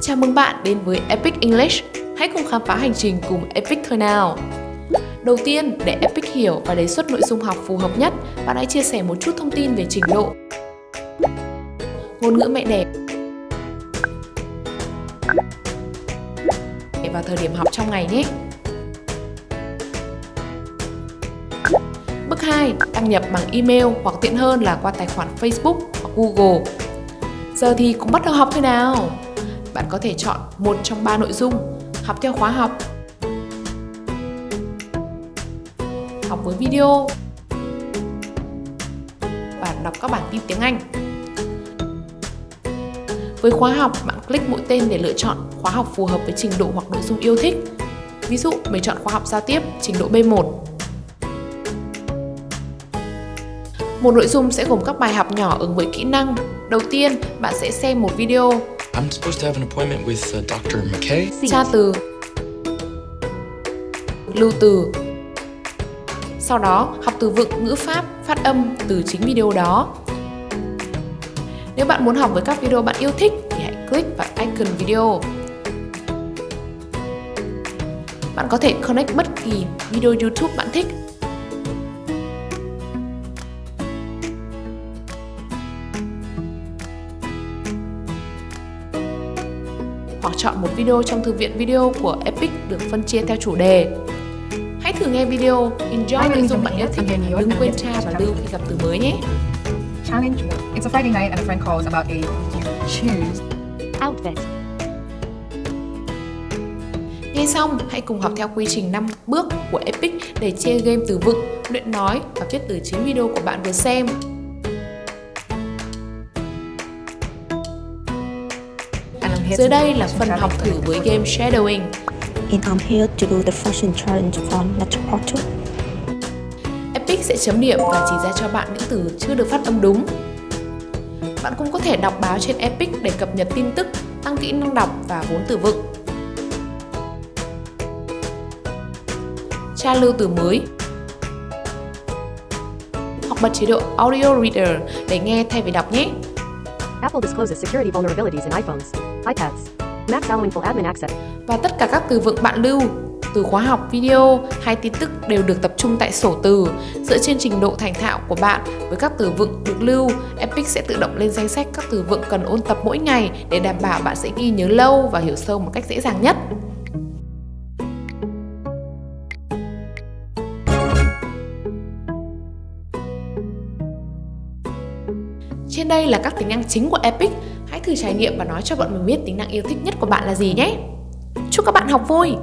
Chào mừng bạn đến với Epic English. Hãy cùng khám phá hành trình cùng Epic thôi nào. Đầu tiên, để Epic hiểu và đề xuất nội dung học phù hợp nhất, bạn hãy chia sẻ một chút thông tin về trình độ, ngôn ngữ mẹ đẻ và thời điểm học trong ngày nhé. Bước 2. Đăng nhập bằng email hoặc tiện hơn là qua tài khoản Facebook hoặc Google. Giờ thì cũng bắt đầu học thôi nào. Bạn có thể chọn một trong ba nội dung, học theo khóa học, học với video và đọc các bản tin tiếng Anh. Với khóa học, bạn click mũi tên để lựa chọn khóa học phù hợp với trình độ hoặc nội dung yêu thích. Ví dụ, mình chọn khóa học giao tiếp trình độ B1. Một nội dung sẽ gồm các bài học nhỏ ứng với kỹ năng. Đầu tiên, bạn sẽ xem một video I'm supposed to have an appointment with uh, Dr. McKay. tra từ lưu từ sau đó học từ vựng ngữ pháp phát âm từ chính video đó nếu bạn muốn học với các video bạn yêu thích thì hãy click vào icon video bạn có thể connect bất kỳ video youtube bạn thích hoặc chọn một video trong thư viện video của Epic được phân chia theo chủ đề. Hãy thử nghe video, enjoy nội dung bạn yêu thích và đừng quên tra và lưu khi gặp từ mới nhé. Challenge. It's a Friday night and a friend calls about a choose. outfit, Nghe xong, hãy cùng học theo quy trình 5 bước của Epic để chơi game từ vựng, luyện nói và viết từ chính video của bạn vừa xem. Dưới đây là phần học thử với game Shadowing. and I'm here to do the fashion challenge from Portal. Epic sẽ chấm điểm và chỉ ra cho bạn những từ chưa được phát âm đúng. Bạn cũng có thể đọc báo trên Epic để cập nhật tin tức, tăng kỹ năng đọc và vốn từ vựng. Tra lưu từ mới Hoặc bật chế độ Audio Reader để nghe thay vì đọc nhé. Apple discloses security vulnerabilities in iPhones, iPads, Macs allowing full admin access. Và tất cả các từ vựng bạn lưu, từ khóa học, video hay tin tức đều được tập trung tại sổ từ. Dựa trên trình độ thành thạo của bạn với các từ vựng được lưu, Epic sẽ tự động lên danh sách các từ vựng cần ôn tập mỗi ngày để đảm bảo bạn sẽ ghi nhớ lâu và hiểu sâu một cách dễ dàng nhất. Trên đây là các tính năng chính của Epic. Hãy thử trải nghiệm và nói cho bọn mình biết tính năng yêu thích nhất của bạn là gì nhé. Chúc các bạn học vui!